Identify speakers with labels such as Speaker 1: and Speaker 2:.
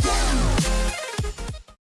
Speaker 1: go.